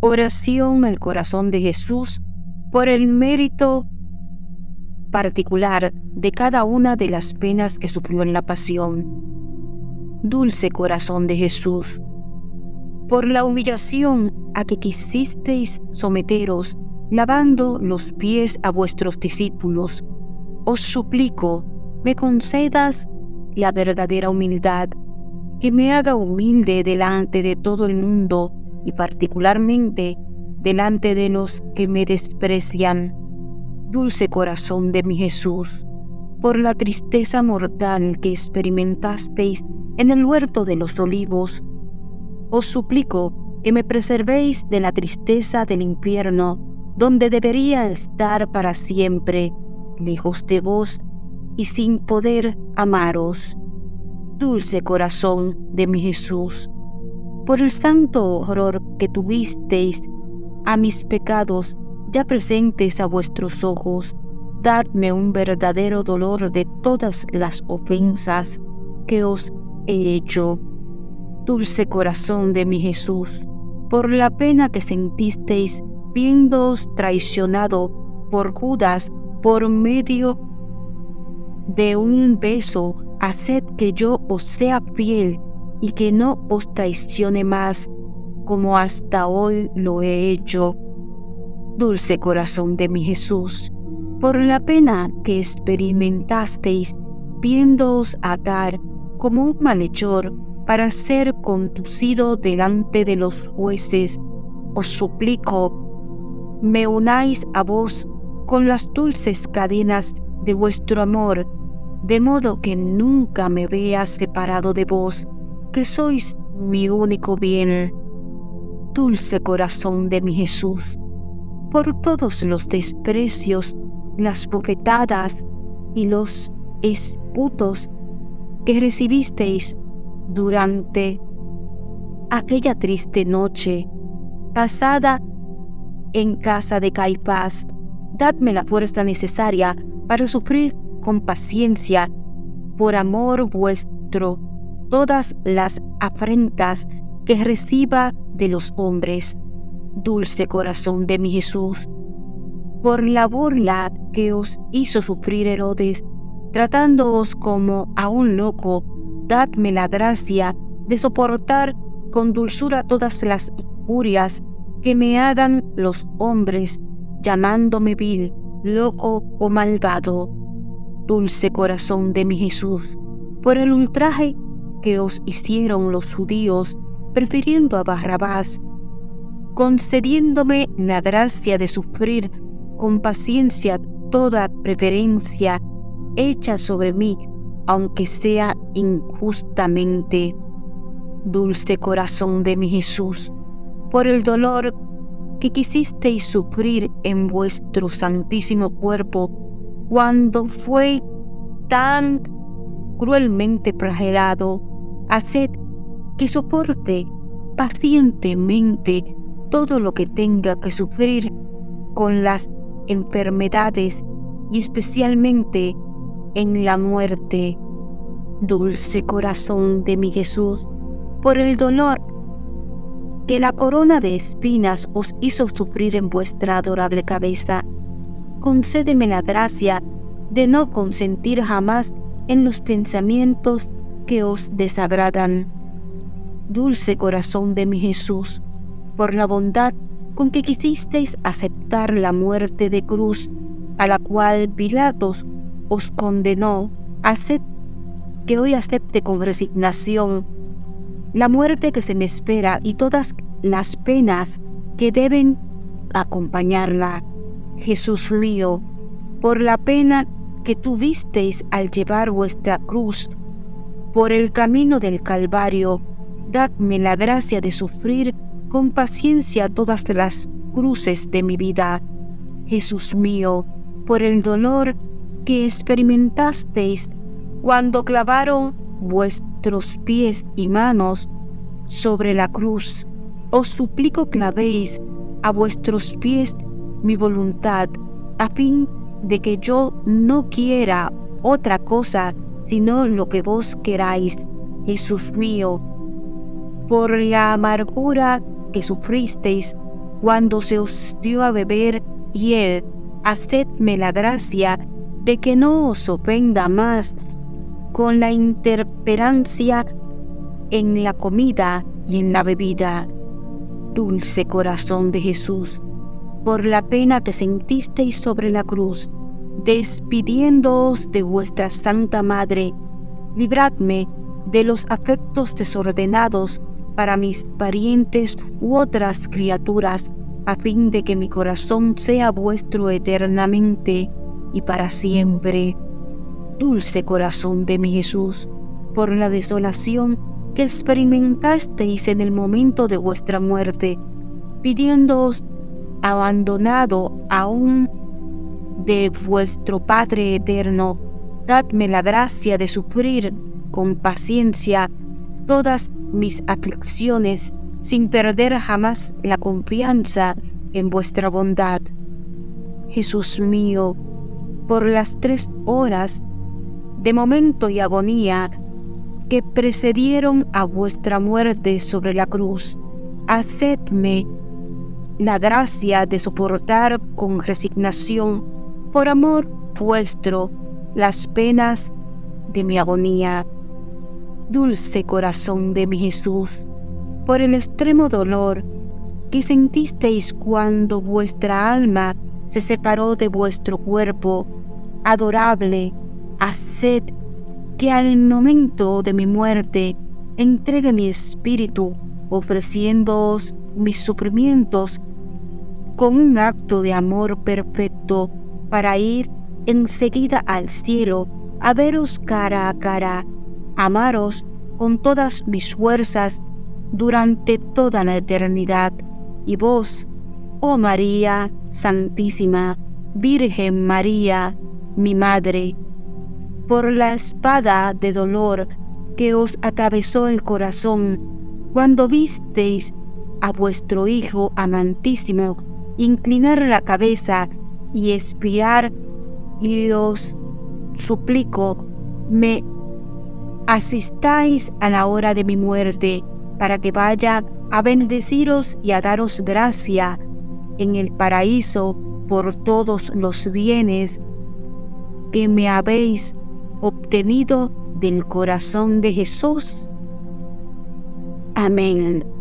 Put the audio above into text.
Oración al corazón de Jesús por el mérito particular de cada una de las penas que sufrió en la pasión. Dulce corazón de Jesús, por la humillación a que quisisteis someteros, lavando los pies a vuestros discípulos, os suplico, me concedas la verdadera humildad, que me haga humilde delante de todo el mundo y particularmente delante de los que me desprecian. Dulce corazón de mi Jesús, por la tristeza mortal que experimentasteis en el huerto de los olivos, os suplico que me preservéis de la tristeza del infierno, donde debería estar para siempre, lejos de vos y sin poder amaros. Dulce corazón de mi Jesús, por el santo horror que tuvisteis a mis pecados ya presentes a vuestros ojos, dadme un verdadero dolor de todas las ofensas que os he hecho. Dulce corazón de mi Jesús, por la pena que sentisteis viéndoos traicionado por Judas por medio de un beso, haced que yo os sea fiel y que no os traicione más como hasta hoy lo he hecho. Dulce corazón de mi Jesús, por la pena que experimentasteis viéndoos atar como un malhechor para ser conducido delante de los jueces, os suplico, me unáis a vos con las dulces cadenas de vuestro amor, de modo que nunca me vea separado de vos que sois mi único bien. Dulce corazón de mi Jesús, por todos los desprecios, las bofetadas y los esputos que recibisteis durante aquella triste noche pasada en casa de Caifás, dadme la fuerza necesaria para sufrir con paciencia por amor vuestro todas las afrentas que reciba de los hombres. Dulce corazón de mi Jesús, por la burla que os hizo sufrir Herodes, tratándoos como a un loco, dadme la gracia de soportar con dulzura todas las injurias que me hagan los hombres, llamándome vil, loco o malvado. Dulce corazón de mi Jesús, por el ultraje que os hicieron los judíos, prefiriendo a Barrabás, concediéndome la gracia de sufrir con paciencia toda preferencia hecha sobre mí, aunque sea injustamente. Dulce corazón de mi Jesús, por el dolor que quisisteis sufrir en vuestro santísimo cuerpo cuando fue tan cruelmente flagelado Haced que soporte pacientemente todo lo que tenga que sufrir con las enfermedades y especialmente en la muerte. Dulce corazón de mi Jesús, por el dolor que la corona de espinas os hizo sufrir en vuestra adorable cabeza, concédeme la gracia de no consentir jamás en los pensamientos que os desagradan. Dulce corazón de mi Jesús, por la bondad con que quisisteis aceptar la muerte de cruz a la cual Pilatos os condenó, haced que hoy acepte con resignación la muerte que se me espera y todas las penas que deben acompañarla. Jesús mío, por la pena que tuvisteis al llevar vuestra cruz por el camino del Calvario, dadme la gracia de sufrir con paciencia todas las cruces de mi vida. Jesús mío, por el dolor que experimentasteis cuando clavaron vuestros pies y manos sobre la cruz, os suplico clavéis a vuestros pies mi voluntad, a fin de que yo no quiera otra cosa sino lo que vos queráis, Jesús mío, por la amargura que sufristeis cuando se os dio a beber y él, hacedme la gracia de que no os ofenda más con la interperancia en la comida y en la bebida. Dulce corazón de Jesús, por la pena que sentisteis sobre la cruz, despidiéndoos de vuestra Santa Madre, libradme de los afectos desordenados para mis parientes u otras criaturas, a fin de que mi corazón sea vuestro eternamente y para siempre. Dulce corazón de mi Jesús, por la desolación que experimentasteis en el momento de vuestra muerte, pidiéndoos abandonado aún de vuestro Padre eterno, dadme la gracia de sufrir con paciencia todas mis aflicciones sin perder jamás la confianza en vuestra bondad. Jesús mío, por las tres horas de momento y agonía que precedieron a vuestra muerte sobre la cruz, hacedme la gracia de soportar con resignación, por amor vuestro, las penas de mi agonía. Dulce corazón de mi Jesús, por el extremo dolor que sentisteis cuando vuestra alma se separó de vuestro cuerpo, adorable, haced que al momento de mi muerte entregue mi espíritu, ofreciéndoos mis sufrimientos con un acto de amor perfecto para ir enseguida al cielo a veros cara a cara, amaros con todas mis fuerzas durante toda la eternidad. Y vos, oh María Santísima, Virgen María, mi Madre, por la espada de dolor que os atravesó el corazón cuando visteis a vuestro Hijo amantísimo inclinar la cabeza y espiar, y os suplico, me asistáis a la hora de mi muerte, para que vaya a bendeciros y a daros gracia en el paraíso por todos los bienes que me habéis obtenido del corazón de Jesús. Amén.